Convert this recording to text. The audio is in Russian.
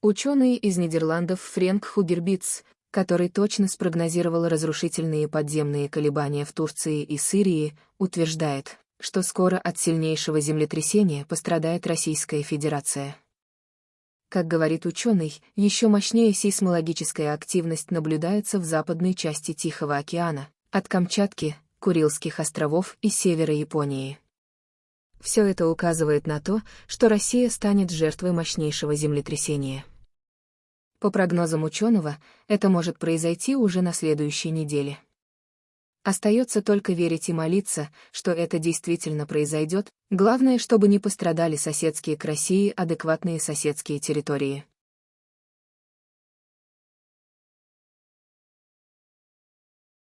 Ученый из Нидерландов Френк Хугербиц, который точно спрогнозировал разрушительные подземные колебания в Турции и Сирии, утверждает, что скоро от сильнейшего землетрясения пострадает Российская Федерация. Как говорит ученый, еще мощнее сейсмологическая активность наблюдается в западной части Тихого океана, от Камчатки, Курильских островов и севера Японии. Все это указывает на то, что Россия станет жертвой мощнейшего землетрясения. По прогнозам ученого, это может произойти уже на следующей неделе. Остается только верить и молиться, что это действительно произойдет, главное, чтобы не пострадали соседские к России адекватные соседские территории.